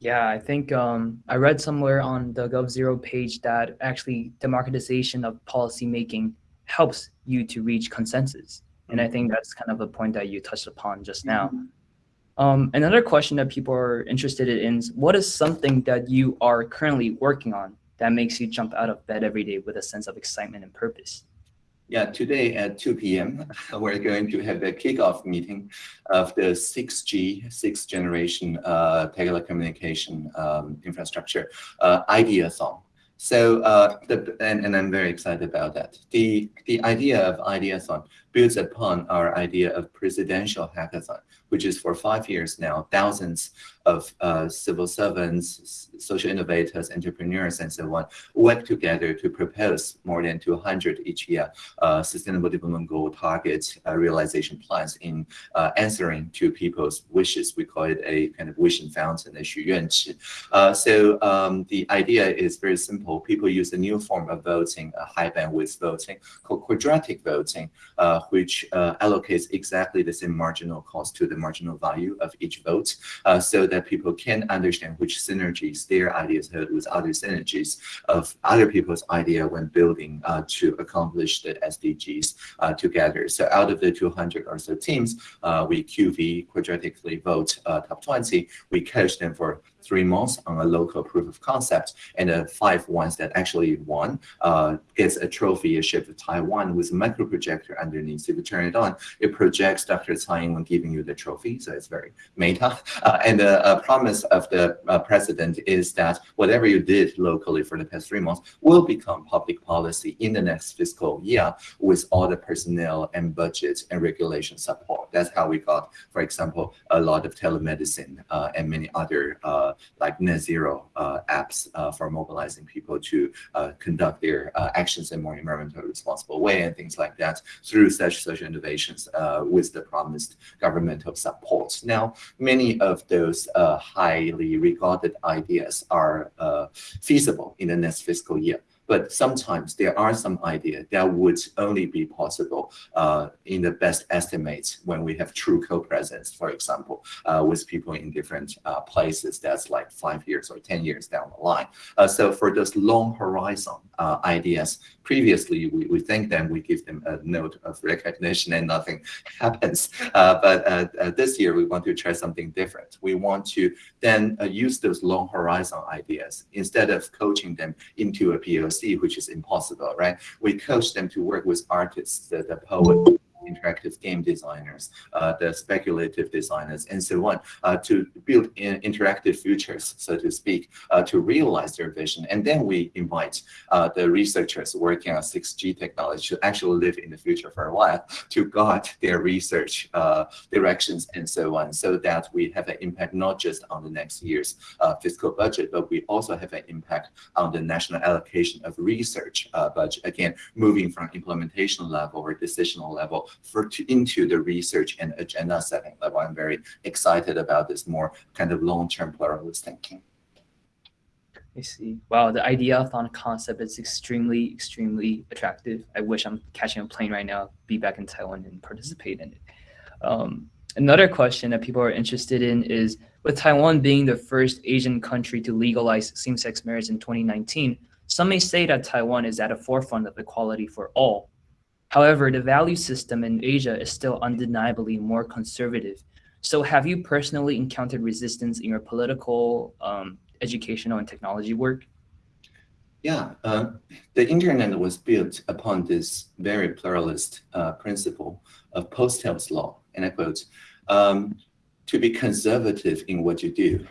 [SPEAKER 1] Yeah, I think um, I read somewhere on the GovZero page that actually democratization of policy making helps you to reach consensus. And I think that's kind of a point that you touched upon just now. Um, another question that people are interested in is what is something that you are currently working on that makes you jump out of bed every day with a sense of excitement and purpose?
[SPEAKER 2] Yeah, today at 2 p.m., we're going to have a kickoff meeting of the 6G, sixth generation uh, telecommunication um, infrastructure uh, Ideathon. So, uh, the, and, and I'm very excited about that. The, the idea of Ideathon builds upon our idea of presidential hackathon, which is for five years now, thousands of uh, civil servants, social innovators, entrepreneurs, and so on work together to propose more than 200 each year uh, sustainable development goal target uh, realization plans in uh, answering to people's wishes. We call it a kind of wishing fountain, a 许愿池. Uh, so um, the idea is very simple. People use a new form of voting, a high bandwidth voting, called quadratic voting, uh, which uh, allocates exactly the same marginal cost to the marginal value of each vote uh, so that people can understand which synergies their ideas hold with other synergies of other people's idea when building uh, to accomplish the SDGs uh, together. So out of the 200 or so teams, we QV quadratically vote top 20. We coach them for three months on a local proof of concept, and the five ones that actually won uh, gets a trophy shipped to Taiwan with a micro projector underneath. If you turn it on, it projects Dr. Tsai Ing-wen giving you the trophy, so it's very meta. Uh, and the uh, promise of the uh, president is that whatever you did locally for the past three months will become public policy in the next fiscal year with all the personnel and budget and regulation support. That's how we got, for example, a lot of telemedicine uh, and many other uh, like net zero uh, apps uh, for mobilizing people to uh, conduct their actions in more environmentally responsible way and things like that through such social innovations with the promised governmental support. Now, many of those highly regarded ideas are feasible in the next fiscal year but sometimes there are some ideas that would only be possible uh, in the best estimates when we have true co-presence, for example, uh, with people in different uh, places that's like five years or 10 years down the line. Uh, so for those long horizon uh, ideas, previously we, we thank them, we give them a note of recognition and nothing happens. Uh, but this year we want to try something different. We want to then use those long horizon ideas instead of coaching them into a POC which is impossible, right? We coach them to work with artists, the, the poet, interactive game designers, uh, the speculative designers, and so on, uh, to build in interactive futures, so to speak, uh, to realize their vision. And then we invite the researchers working on 6G technology to actually live in the future for a while to guide their research directions and so on, so that we have an impact not just on the next year's fiscal budget, but we also have an impact on the national allocation of research budget. Again, moving from implementation level or decisional level for to, into the research and agenda setting level. I'm very excited about this more kind of long-term pluralist thinking.
[SPEAKER 1] I see. Wow, the ideathon concept is extremely, extremely attractive. I wish I'm catching a plane right now, be back in Taiwan and participate in it. Um, another question that people are interested in is, with Taiwan being the first Asian country to legalize same-sex marriage in 2019, some may say that Taiwan is at the forefront of equality for all. However, the value system in Asia is still undeniably more conservative. So have you personally encountered resistance in your political, um, educational, and technology work?
[SPEAKER 2] Yeah, uh, the internet was built upon this very pluralist uh, principle of Postel's law, and I quote, um, to be conservative in what you do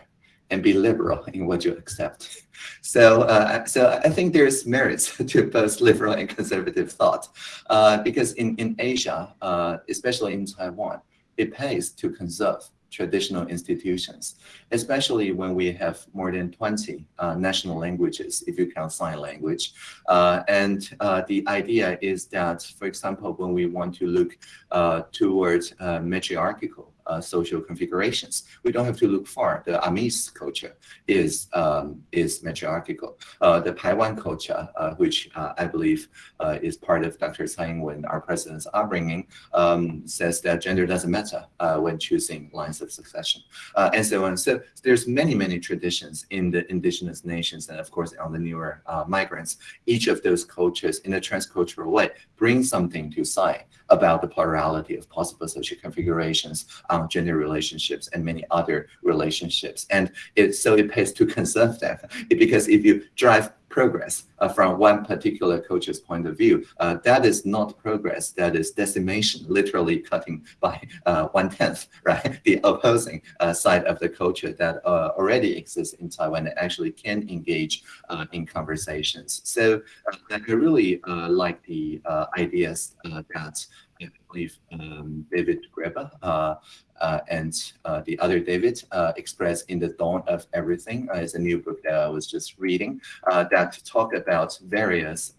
[SPEAKER 2] and be liberal in what you accept. So, uh, so I think there's merits to both liberal and conservative thought, uh, because in, in Asia, uh, especially in Taiwan, it pays to conserve traditional institutions, especially when we have more than 20 uh, national languages, if you count sign language. Uh, and uh, the idea is that, for example, when we want to look towards matriarchal social configurations. We don't have to look far. The Amis culture is um, is matriarchal. Uh, the Paiwan culture, uh, which uh, I believe uh, is part of Dr. Tsai Ing-wen, our president's upbringing, um, says that gender doesn't matter uh, when choosing lines of succession, and so on. So there's many many traditions in the indigenous nations, and of course on the newer migrants. Each of those cultures, in a transcultural way, bring something to Tsai about the plurality of possible social configurations um, gender relationships and many other relationships. And it, so it pays to conserve them because if you drive progress from one particular culture's point of view, uh, that is not progress, that is decimation, literally cutting by uh, one-tenth, right? The opposing uh, side of the culture that uh, already exists in Taiwan and actually can engage uh, in conversations. So I really like the ideas that I believe um, David Graeber uh, uh, and uh, the other David uh, expressed in the dawn of everything. Uh, is a new book that I was just reading that talk about various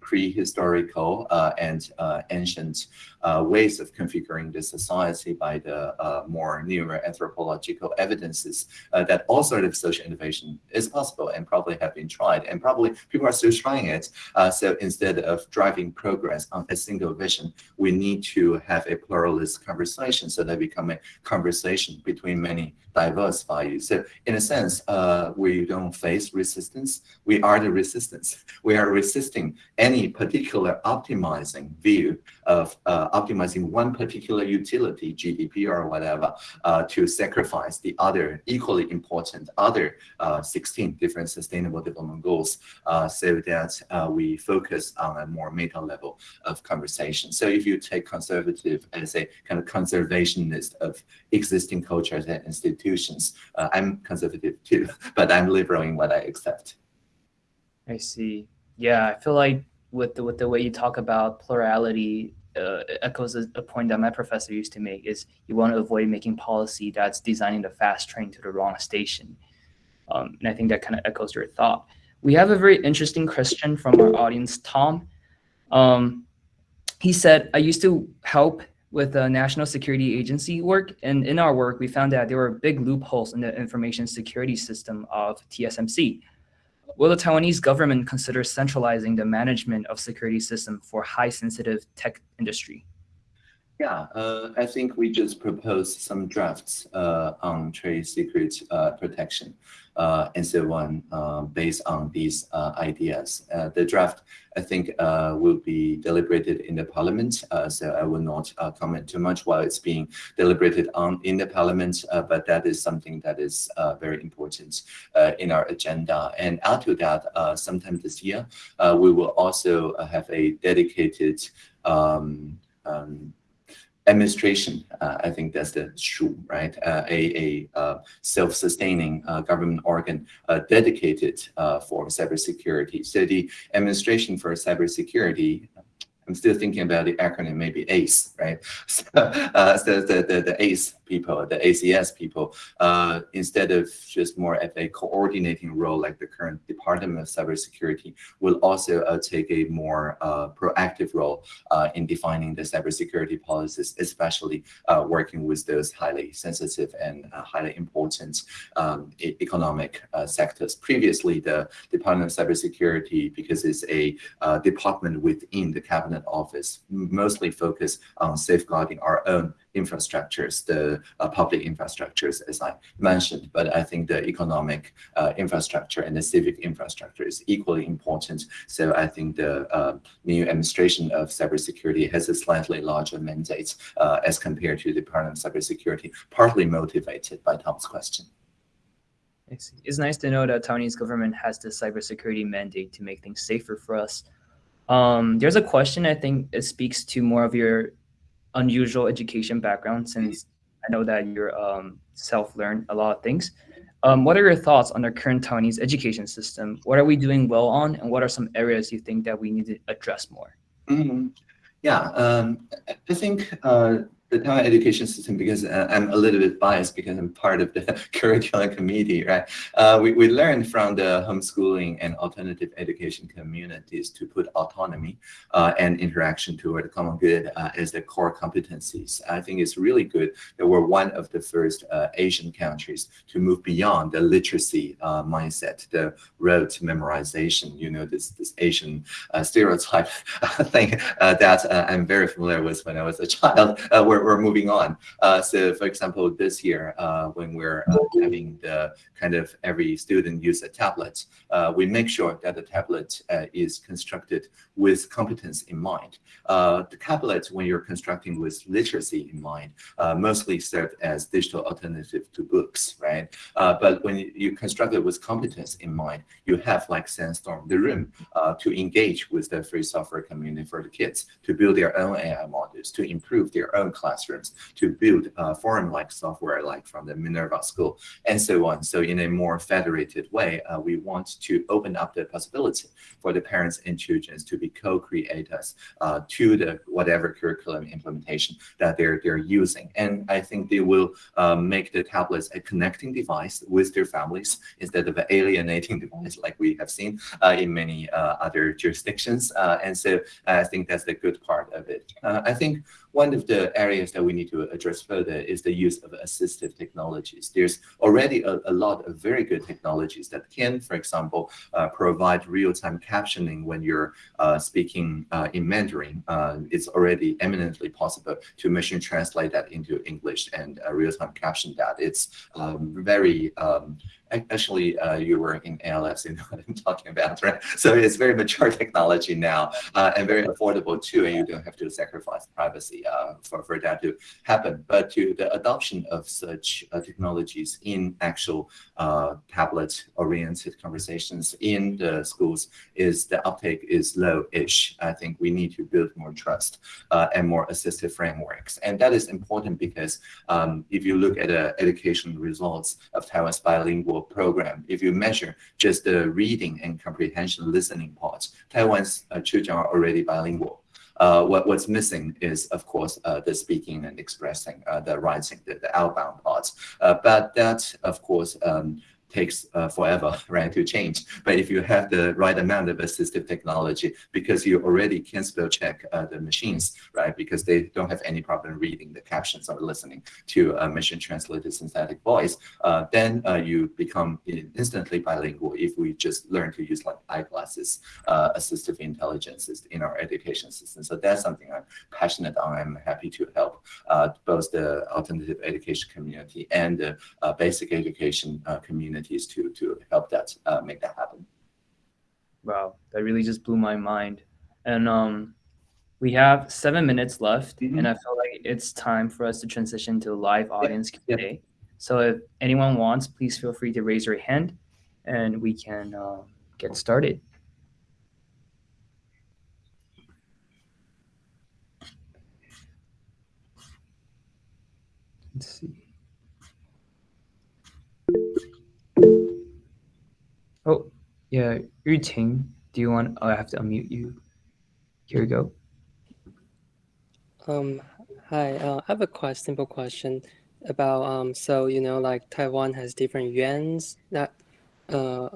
[SPEAKER 2] prehistorical and ancient ways of configuring the society by the uh, more newer anthropological evidences uh, that all sort of social innovation is possible and probably have been tried and probably people are still trying it. Uh, so instead of driving progress on a single vision, we need to have a pluralist conversation so that become a conversation between many diverse values. So in a sense, we don't face resistance. We are the resistance. We are resisting any particular optimizing view of uh, optimizing one particular utility, GDP or whatever, uh, to sacrifice the other equally important other uh, 16 different sustainable development goals uh, so that uh, we focus on a more meta level of conversation. So if you take conservative as a kind of conservationist of existing cultures and institutions, I'm conservative too, but I'm liberal in what I accept.
[SPEAKER 1] I see. Yeah, I feel like with the, with the way you talk about plurality uh, echoes a, a, point that my professor used to make is you want to avoid making policy that's designing the fast train to the wrong station. Um, and I think that kind of echoes your thought. We have a very interesting question from our audience, Tom. Um, he said, I used to help with the National Security Agency work. And in our work, we found that there were big loopholes in the information security system of TSMC. Will the Taiwanese government consider centralizing the management of security system for high sensitive tech industry?
[SPEAKER 2] Yeah, uh, I think we just proposed some drafts uh, on trade secret uh, protection and so on uh, um, based on these uh, ideas. Uh, the draft, I think, uh, will be deliberated in the parliament, uh, so I will not comment too much while it's being deliberated on in the parliament, but that is something that is very important in our agenda. And add to that, sometime this year, we will also have a dedicated um, um, administration. Uh, I think that's the true, right? Uh, a a self-sustaining government organ dedicated for cybersecurity. So the administration for cybersecurity I'm still thinking about the acronym, maybe ACE, right? So, uh, so the, the, the ACE people, the ACS people, uh, instead of just more of a coordinating role like the current Department of Cybersecurity, will also uh, take a more uh, proactive role uh, in defining the cybersecurity policies, especially uh, working with those highly sensitive and highly important um, e economic sectors. Previously, the Department of Cybersecurity, because it's a department within the cabinet office mostly focused on safeguarding our own infrastructures, the uh, public infrastructures, as I mentioned. But I think the economic uh, infrastructure and the civic infrastructure is equally important. So I think the uh, new administration of cybersecurity has a slightly larger mandate as compared to the Department of Cybersecurity, partly motivated by Tom's question.
[SPEAKER 1] It's nice to know that Taiwanese government has the cybersecurity mandate to make things safer for us. Um, there's a question I think it speaks to more of your unusual education background since I know that you're um, self-learned a lot of things. Um, what are your thoughts on the current Taiwanese education system? What are we doing well on, and what are some areas you think that we need to address more?
[SPEAKER 2] Mm -hmm. Yeah, um, I think uh, the Taiwan education system because uh, I'm a little bit biased because I'm part of the curriculum committee, right? Uh, we, we learned from the homeschooling and alternative education communities to put autonomy uh, and interaction toward the common good uh, as the core competencies. I think it's really good that we're one of the first uh, Asian countries to move beyond the literacy mindset, the rote memorization, you know, this, this Asian stereotype thing that I'm very familiar with when I was a child, where we're, moving on. Uh, so for example, this year, uh, when we're uh, having the kind of every student use a tablet, uh, we make sure that the tablet uh, is constructed with competence in mind. The tablet, when you're constructing with literacy in mind, mostly serve as digital alternative to books, right? but when you construct it with competence in mind, you have like Sandstorm, the room to engage with the free software community for the kids, to build their own AI models, to improve their own classrooms to build uh, forum-like software like from the Minerva School and so on. So in a more federated way, uh, we want to open up the possibility for the parents and children to be co-creators uh, to the whatever curriculum implementation that they're, they're using. And I think they will um, make the tablets a connecting device with their families instead of an alienating device like we have seen uh, in many uh, other jurisdictions. Uh, and so I think that's the good part of it. I think one of the areas that we need to address further is the use of assistive technologies. There's already a, a lot of very good technologies that can, for example, uh, provide real-time captioning when you're uh, speaking uh, in Mandarin. Uh, it's already eminently possible to machine translate that into English and uh, real-time caption that. It's um, very um, actually uh, you were in ALS, you know what I'm talking about, right? So it's very mature technology now uh, and very affordable too, and you don't have to sacrifice privacy uh, for, for that to happen. But to the adoption of such uh, technologies in actual uh, tablet-oriented conversations in the schools is the uptake is low-ish. I think we need to build more trust uh, and more assistive frameworks. And that is important because um, if you look at the education results of Taiwan's bilingual program. If you measure just the reading and comprehension listening parts, Taiwan's uh, children are already bilingual. Uh, what, what's missing is, of course, uh, the speaking and expressing, uh, the writing, the, the outbound parts. Uh, but that, of course, um, takes uh, forever, right, to change. But if you have the right amount of assistive technology, because you already can spell check uh, the machines, right, because they don't have any problem reading the captions or listening to a machine translated synthetic voice, uh, then uh, you become instantly bilingual if we just learn to use like eyeglasses, uh, assistive intelligences in our education system. So that's something I'm passionate on. I'm happy to help uh, both the alternative education community and the basic education community to to help that uh, make that happen.
[SPEAKER 1] Wow, that really just blew my mind. And um, we have seven minutes left, mm -hmm. and I feel like it's time for us to transition to a live audience Q&A. Yeah. So if anyone wants, please feel free to raise your hand, and we can uh, get started. Let's see. Oh, yeah, Yuting, do you want, oh, I have to unmute you. Here we go.
[SPEAKER 3] Um, hi, uh, I have a quite simple question about, um, so, you know, like Taiwan has different yuans that, uh,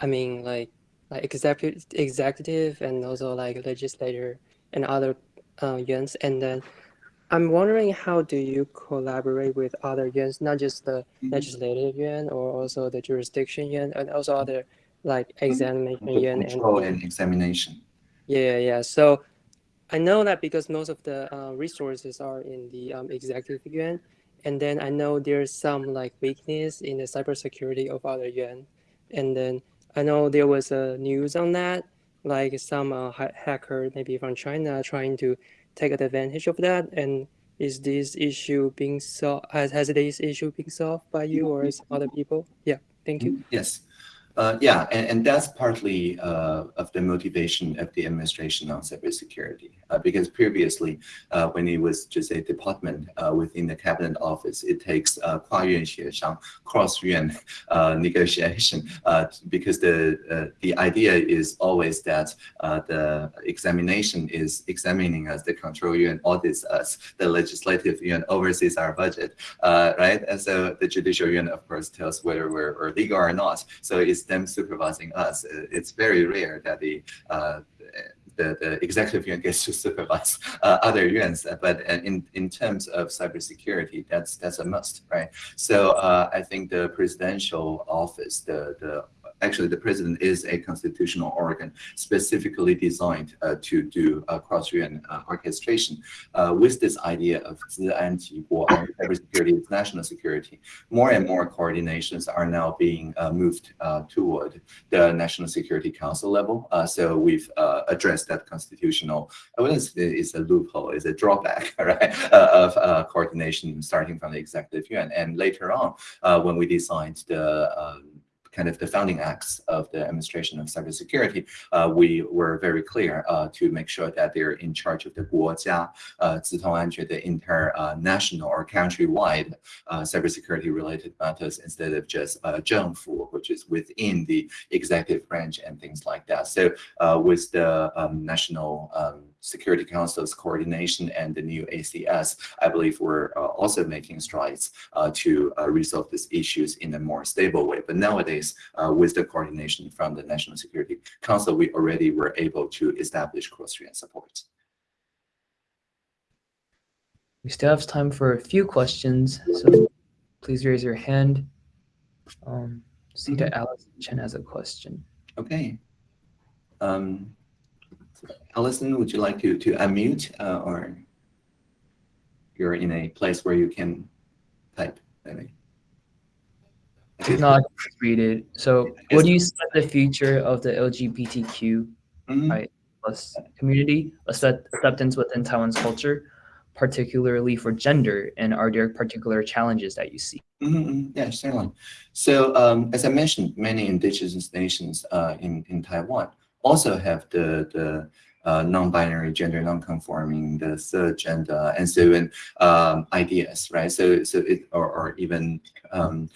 [SPEAKER 3] I mean, like, like executive, executive and also like legislator and other uh, yuans. And then I'm wondering how do you collaborate with other yuans, not just the
[SPEAKER 2] Mhm.
[SPEAKER 3] legislative yuan or also the jurisdiction yuan and also other like examination yuan and
[SPEAKER 2] control and examination.
[SPEAKER 3] yeah, yeah. So I know that because most of the uh, resources are in the um, executive yuan, and then I know there's some like weakness in the cybersecurity of other yuan, and then I know there was a news on that, like some uh, ha- hacker maybe from China trying to take advantage of that, and is this issue being solved? Has, has this issue been solved by you or some other people? Yeah, thank you.
[SPEAKER 2] Yes. Uh, yeah, and, and, that's partly uh, of the motivation of the administration on cybersecurity, uh, because previously, uh, when it was just a department uh, within the cabinet office, it takes uh, cross-yuan negotiation, because the the idea is always that the examination is examining us, the control yuan audits us, the legislative yuan oversees our budget, right? And so the judicial yuan, of course, tells whether we're, we're legal or not. So it's them supervising us. Uh, It's very rare that the uh, the, the executive yuan gets to supervise uh, other yuans, uh, but in in terms of cybersecurity, that's that's a must, right? So uh, I think the presidential office, the the actually the president is a constitutional organ specifically designed uh, to do uh, cross-yuan uh, orchestration with this idea of cybersecurity, national security. More and more coordinations are now being moved toward the National Security Council level. so we've addressed that constitutional, I wouldn't say it's a loophole, it's a drawback, right, of coordination starting from the executive yuan. And later on, when we designed the kind of the founding acts of the administration of cybersecurity, uh, we were very clear uh, to make sure that they're in charge of the 国家资通安全的 international or countrywide cybersecurity related matters instead of just uh, 政府, which is within the executive branch and things like that. So with the um, national um, Security Council's coordination and the new ACS, I believe we're uh, also making strides uh, to uh, resolve these issues in a more stable way. But nowadays, uh, with the coordination from the National Security Council, we already were able to establish cross-yuan support.
[SPEAKER 1] We still have time for a few questions, so please raise your hand. Um, see that Alice Chen has a question.
[SPEAKER 2] Okay. Um, Allison, would you like to, to unmute uh, or you're in a place where you can type? Maybe.
[SPEAKER 1] No, I can read it. So, what do you see the future of the LGBTQ
[SPEAKER 2] Mhm.
[SPEAKER 1] Right. plus community acceptance within Taiwan's culture, particularly for gender, and are there particular challenges that you see?
[SPEAKER 2] Mhm, mhm. Yeah, certainly. So um, as I mentioned, many indigenous nations uh, in, in Taiwan also have the, the uh, non-binary gender non-conforming, the third gender, and so on um, ideas, right? So, so it, or, or even um,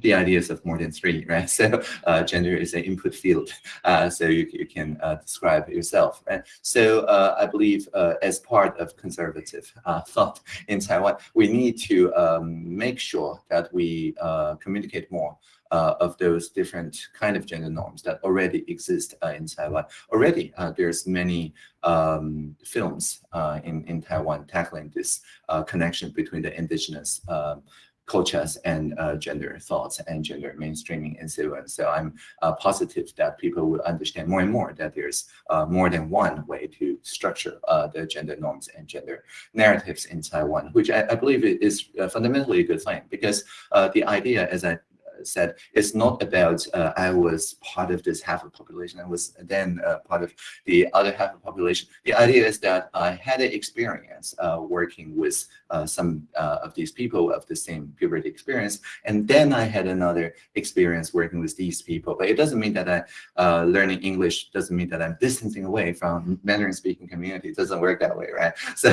[SPEAKER 2] the ideas of more than three, right? So uh, gender is an input field, uh, so you, you can uh, describe yourself, right? So uh, I believe uh, as part of conservative thought in Taiwan, we need to um, make sure that we communicate more uh, of those different kind of gender norms that already exist uh, in Taiwan. Already, uh, there's many um, films uh, in, in Taiwan tackling this uh, connection between the indigenous um, cultures and uh, gender thoughts and gender mainstreaming and so on. So I'm uh, positive that people will understand more and more that there's uh, more than one way to structure uh, the gender norms and gender narratives in Taiwan, which I, I believe is fundamentally a good thing because the idea, as I said, it's not about uh, I was part of this half of population, I was then uh, part of the other half of population. The idea is that I had an experience uh, working with uh, some uh, of these people of the same puberty experience, and then I had another experience working with these people. But it doesn't mean that I uh, learning English doesn't mean that I'm distancing away from Mandarin speaking community. It doesn't work that way, right? So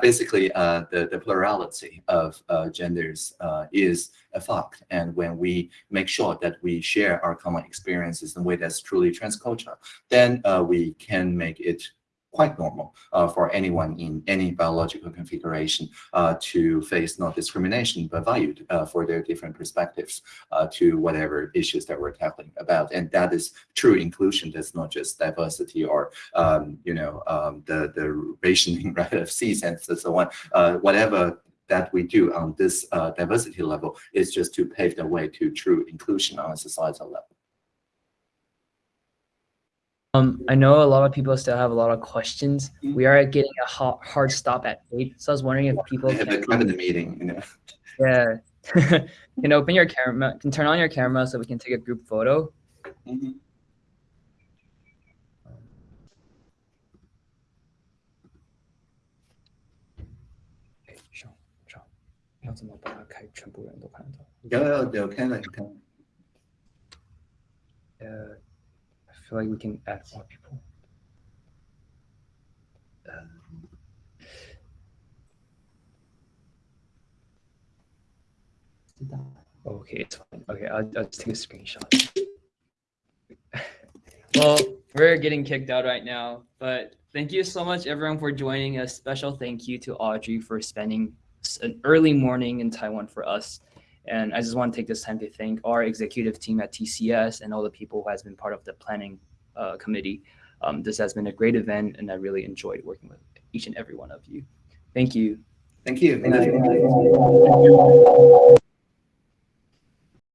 [SPEAKER 2] basically, the, the plurality of genders is a fact. And when we make sure that we share our common experiences in a way that's truly transcultural, then uh, we can make it quite normal uh, for anyone in any biological configuration uh, to face not discrimination, but valued uh, for their different perspectives uh, to whatever issues that we're tackling about. And that is true inclusion. That's not just diversity or, um, you know, um, the, the rationing right, of seats and so on. Uh, whatever that we do on this uh, diversity level is just to pave the way to true inclusion on a societal level.
[SPEAKER 1] Um, I know a lot of people still have a lot of questions.
[SPEAKER 2] Mm-hmm.
[SPEAKER 1] We are getting a hard, hard stop at eight, so I was wondering if people
[SPEAKER 2] I have a
[SPEAKER 1] can,
[SPEAKER 2] cabinet meeting, you know.
[SPEAKER 1] yeah, can open your camera, can turn on your camera so we can take a group photo.
[SPEAKER 2] Mhm. Yeah, yeah, okay, like, okay.
[SPEAKER 1] Uh, I feel like we can add more people. Um, Okay, it's fine. Okay, I'll, I'll just take a screenshot. well, we're getting kicked out right now, but thank you so much, everyone, for joining. A special thank you to Audrey for spending an early morning in Taiwan for us. And I just want to take this time to thank our executive team at TCS and all the people who has been part of the planning uh, committee. Um, this has been a great event, and I really enjoyed working with each and every one of you. Thank you.
[SPEAKER 2] Thank you.
[SPEAKER 1] Thank you.